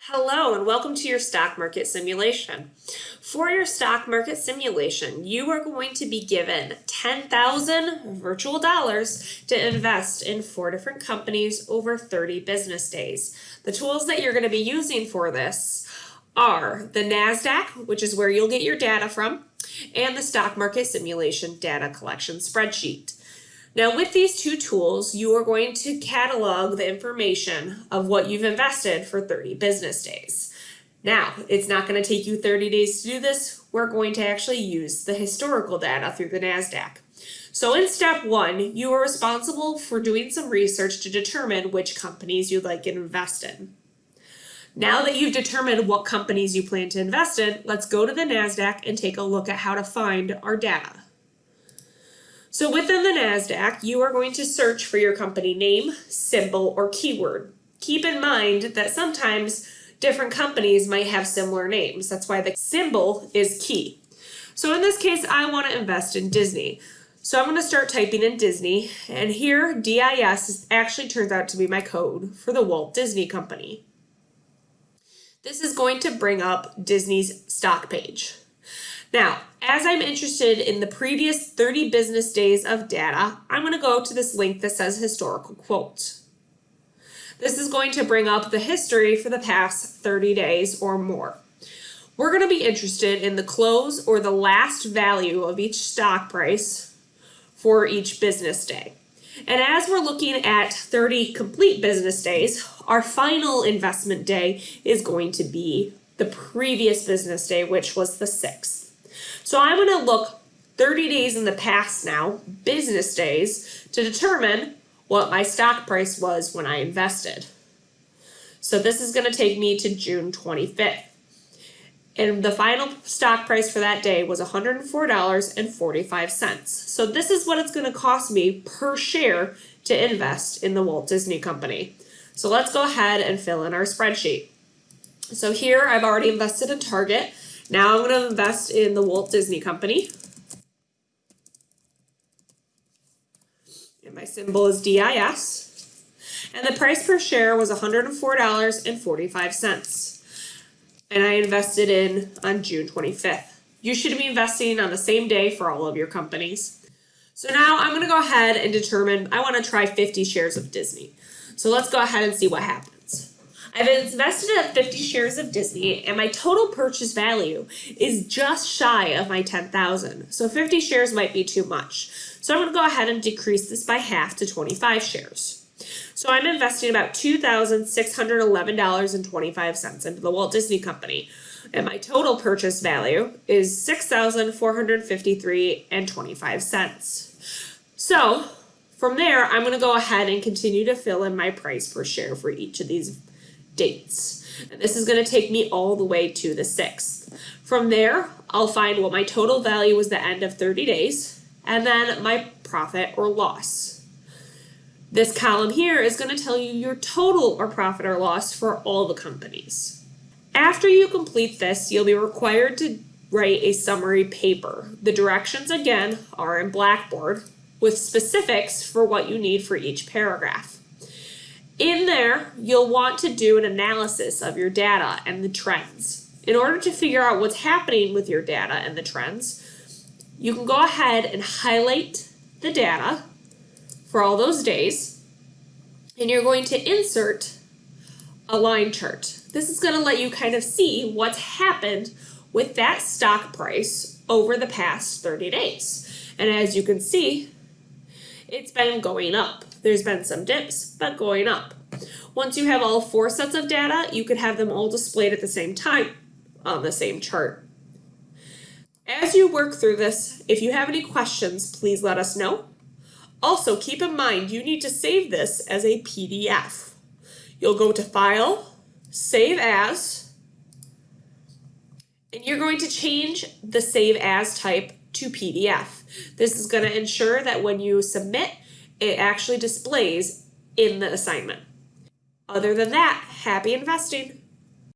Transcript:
Hello and welcome to your stock market simulation. For your stock market simulation, you are going to be given 10,000 virtual dollars to invest in four different companies over 30 business days. The tools that you're going to be using for this are the NASDAQ, which is where you'll get your data from, and the stock market simulation data collection spreadsheet. Now with these two tools, you are going to catalog the information of what you've invested for 30 business days. Now, it's not going to take you 30 days to do this. We're going to actually use the historical data through the NASDAQ. So in step one, you are responsible for doing some research to determine which companies you'd like to invest in. Now that you've determined what companies you plan to invest in, let's go to the NASDAQ and take a look at how to find our data. So within the NASDAQ, you are going to search for your company name, symbol, or keyword. Keep in mind that sometimes different companies might have similar names. That's why the symbol is key. So in this case, I want to invest in Disney. So I'm going to start typing in Disney, and here DIS actually turns out to be my code for the Walt Disney Company. This is going to bring up Disney's stock page. Now, as I'm interested in the previous 30 business days of data, I'm going to go to this link that says historical quotes. This is going to bring up the history for the past 30 days or more. We're going to be interested in the close or the last value of each stock price for each business day. And as we're looking at 30 complete business days, our final investment day is going to be the previous business day, which was the 6th. So I'm going to look 30 days in the past now, business days, to determine what my stock price was when I invested. So this is going to take me to June 25th. And the final stock price for that day was $104.45. So this is what it's going to cost me per share to invest in the Walt Disney Company. So let's go ahead and fill in our spreadsheet. So here I've already invested in Target. Now I'm going to invest in the Walt Disney Company. And my symbol is DIS. And the price per share was $104.45. And I invested in on June 25th. You should be investing on the same day for all of your companies. So now I'm going to go ahead and determine, I want to try 50 shares of Disney. So let's go ahead and see what happens. I've invested in 50 shares of Disney and my total purchase value is just shy of my 10,000. So 50 shares might be too much. So I'm going to go ahead and decrease this by half to 25 shares. So I'm investing about $2,611.25 into the Walt Disney Company. And my total purchase value is $6,453.25. So from there, I'm going to go ahead and continue to fill in my price per share for each of these dates. And this is going to take me all the way to the 6th. From there, I'll find what my total value was the end of 30 days, and then my profit or loss. This column here is going to tell you your total or profit or loss for all the companies. After you complete this, you'll be required to write a summary paper. The directions, again, are in Blackboard with specifics for what you need for each paragraph. In there, you'll want to do an analysis of your data and the trends. In order to figure out what's happening with your data and the trends, you can go ahead and highlight the data for all those days, and you're going to insert a line chart. This is going to let you kind of see what's happened with that stock price over the past 30 days. And as you can see, it's been going up. There's been some dips, but going up. Once you have all four sets of data, you could have them all displayed at the same time on the same chart. As you work through this, if you have any questions, please let us know. Also, keep in mind you need to save this as a PDF. You'll go to File, Save As, and you're going to change the Save As type to PDF. This is going to ensure that when you submit, it actually displays in the assignment. Other than that, happy investing.